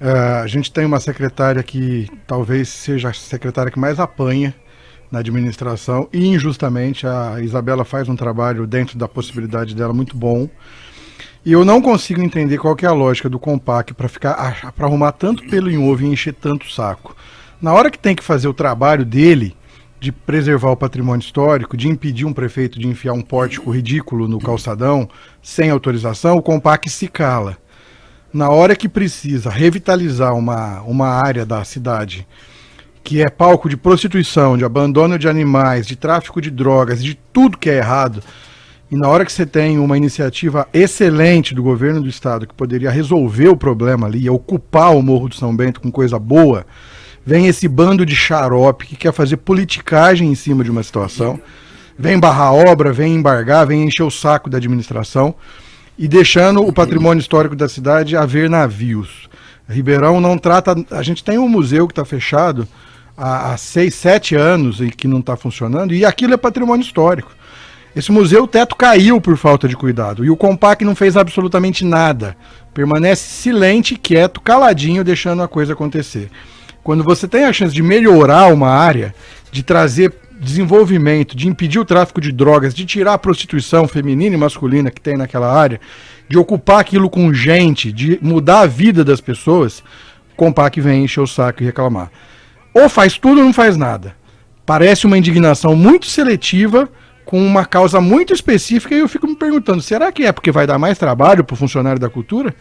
Uh, a gente tem uma secretária que talvez seja a secretária que mais apanha na administração e injustamente a Isabela faz um trabalho dentro da possibilidade dela muito bom. E eu não consigo entender qual é a lógica do Compac para ficar para arrumar tanto pelo em ovo e encher tanto saco. Na hora que tem que fazer o trabalho dele de preservar o patrimônio histórico, de impedir um prefeito de enfiar um pórtico ridículo no calçadão sem autorização, o Compac se cala. Na hora que precisa revitalizar uma, uma área da cidade que é palco de prostituição, de abandono de animais, de tráfico de drogas, de tudo que é errado, e na hora que você tem uma iniciativa excelente do governo do estado que poderia resolver o problema ali, ocupar o Morro do São Bento com coisa boa, vem esse bando de xarope que quer fazer politicagem em cima de uma situação, vem barrar obra, vem embargar, vem encher o saco da administração e deixando o patrimônio histórico da cidade a ver navios. Ribeirão não trata. A gente tem um museu que está fechado há, há seis, sete anos e que não está funcionando, e aquilo é patrimônio histórico. Esse museu, o teto caiu por falta de cuidado, e o Compac não fez absolutamente nada. Permanece silente, quieto, caladinho, deixando a coisa acontecer. Quando você tem a chance de melhorar uma área, de trazer desenvolvimento, de impedir o tráfico de drogas, de tirar a prostituição feminina e masculina que tem naquela área, de ocupar aquilo com gente, de mudar a vida das pessoas, o Compac vem encher o saco e reclamar. Ou faz tudo ou não faz nada. Parece uma indignação muito seletiva, com uma causa muito específica, e eu fico me perguntando, será que é porque vai dar mais trabalho para o funcionário da cultura?